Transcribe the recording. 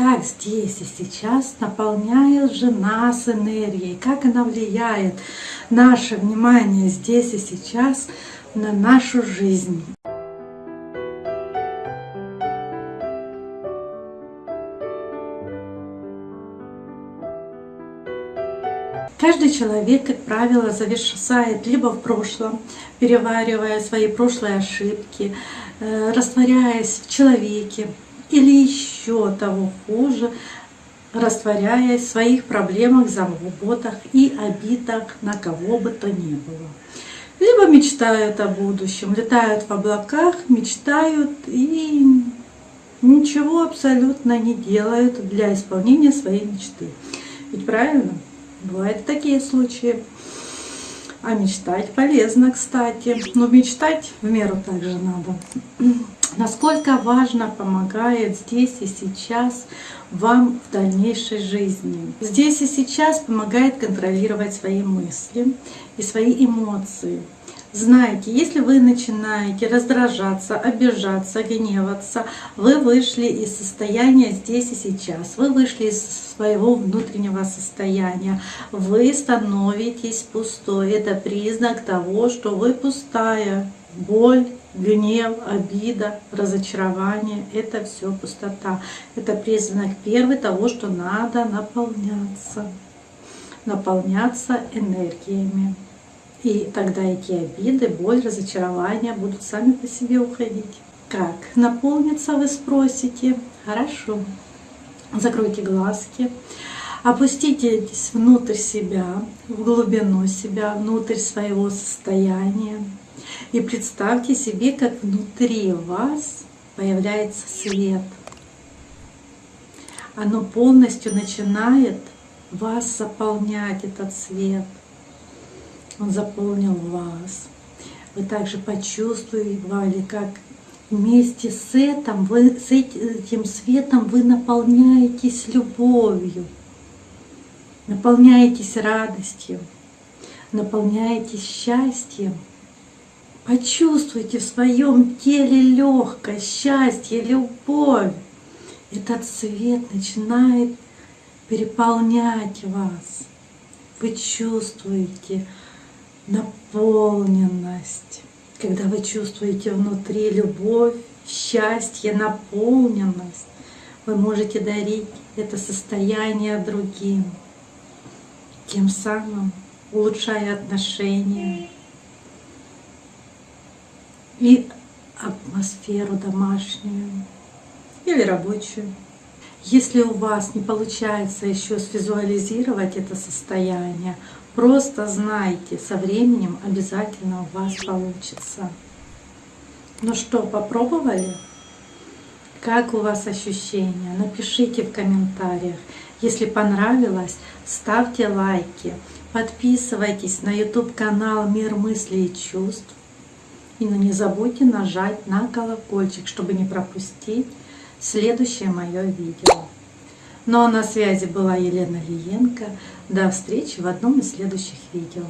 как здесь и сейчас наполняет же нас энергией, как она влияет наше внимание здесь и сейчас на нашу жизнь. Каждый человек, как правило, зависает либо в прошлом, переваривая свои прошлые ошибки, э, растворяясь в человеке, или еще того хуже, растворяясь в своих проблемах, заботах и обидах на кого бы то ни было. Либо мечтают о будущем, летают в облаках, мечтают и ничего абсолютно не делают для исполнения своей мечты. Ведь правильно? Бывают такие случаи. А мечтать полезно, кстати. Но мечтать в меру также надо. Насколько важно помогает здесь и сейчас вам в дальнейшей жизни. Здесь и сейчас помогает контролировать свои мысли и свои эмоции. Знаете, если вы начинаете раздражаться, обижаться, гневаться, вы вышли из состояния здесь и сейчас, вы вышли из своего внутреннего состояния, вы становитесь пустой. Это признак того, что вы пустая. Боль, гнев, обида, разочарование — это все пустота. Это признак первый того, что надо наполняться, наполняться энергиями. И тогда эти обиды, боль, разочарования будут сами по себе уходить. Как наполниться, вы спросите? Хорошо. Закройте глазки. Опуститесь внутрь себя, в глубину себя, внутрь своего состояния. И представьте себе, как внутри вас появляется свет. Оно полностью начинает вас заполнять, этот свет – он заполнил вас. Вы также почувствовали, как вместе с этим, вы, с этим светом вы наполняетесь любовью, наполняетесь радостью, наполняетесь счастьем. Почувствуйте в своем теле легкость, счастье, любовь. Этот свет начинает переполнять вас. Вы чувствуете, наполненность. Когда вы чувствуете внутри любовь, счастье, наполненность, вы можете дарить это состояние другим, тем самым улучшая отношения и атмосферу домашнюю или рабочую. Если у вас не получается еще свизуализировать это состояние, Просто знайте, со временем обязательно у вас получится. Ну что, попробовали? Как у вас ощущения? Напишите в комментариях. Если понравилось, ставьте лайки, подписывайтесь на YouTube канал Мир мыслей и чувств. И ну, не забудьте нажать на колокольчик, чтобы не пропустить следующее мое видео. Ну а на связи была Елена Лиенко. До встречи в одном из следующих видео.